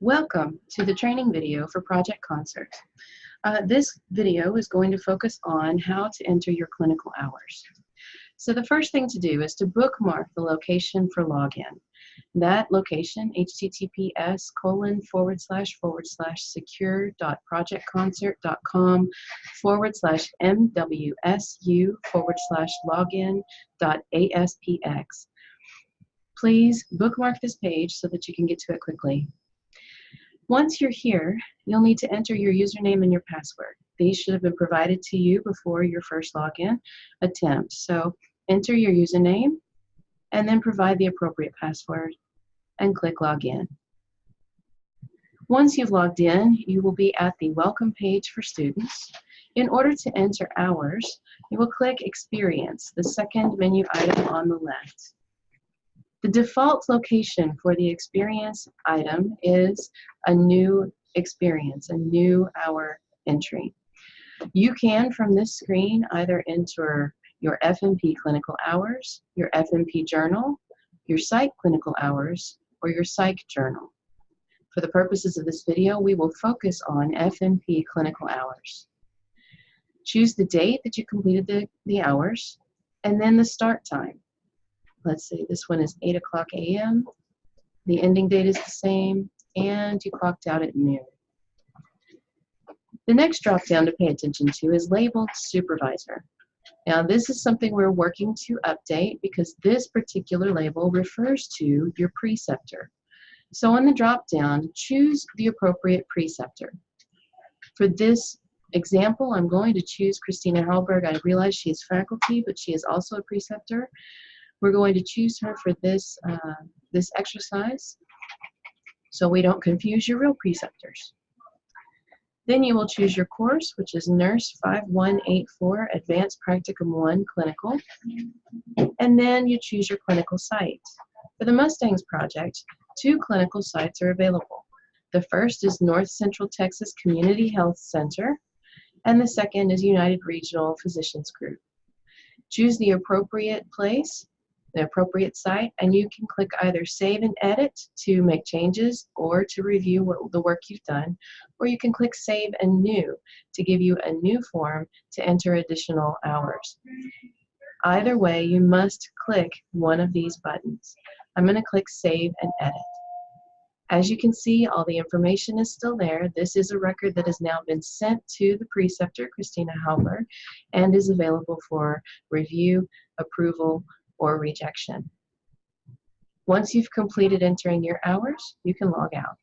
Welcome to the training video for Project Concert. Uh, this video is going to focus on how to enter your clinical hours. So the first thing to do is to bookmark the location for login. That location, https colon forward slash forward slash secure.projectconcert.com forward slash mwsu forward slash login dot aspx. Please bookmark this page so that you can get to it quickly. Once you're here, you'll need to enter your username and your password. These should have been provided to you before your first login attempt. So enter your username and then provide the appropriate password and click login. Once you've logged in, you will be at the welcome page for students. In order to enter hours, you will click experience, the second menu item on the left. The default location for the experience item is a new experience, a new hour entry. You can, from this screen, either enter your FNP clinical hours, your FNP journal, your psych clinical hours, or your psych journal. For the purposes of this video, we will focus on FNP clinical hours. Choose the date that you completed the, the hours, and then the start time let's say this one is 8 o'clock a.m. The ending date is the same, and you clocked out at noon. The next drop down to pay attention to is labeled supervisor. Now this is something we're working to update because this particular label refers to your preceptor. So on the drop down, choose the appropriate preceptor. For this example, I'm going to choose Christina Hallberg. I realize she is faculty, but she is also a preceptor. We're going to choose her for this, uh, this exercise so we don't confuse your real preceptors. Then you will choose your course, which is Nurse 5184 Advanced Practicum 1 Clinical. And then you choose your clinical site. For the Mustangs project, two clinical sites are available. The first is North Central Texas Community Health Center, and the second is United Regional Physicians Group. Choose the appropriate place the appropriate site and you can click either save and edit to make changes or to review what, the work you've done or you can click save and new to give you a new form to enter additional hours. Either way you must click one of these buttons. I'm going to click save and edit. As you can see, all the information is still there. This is a record that has now been sent to the preceptor, Christina Hallberg, and is available for review, approval, or rejection. Once you've completed entering your hours, you can log out.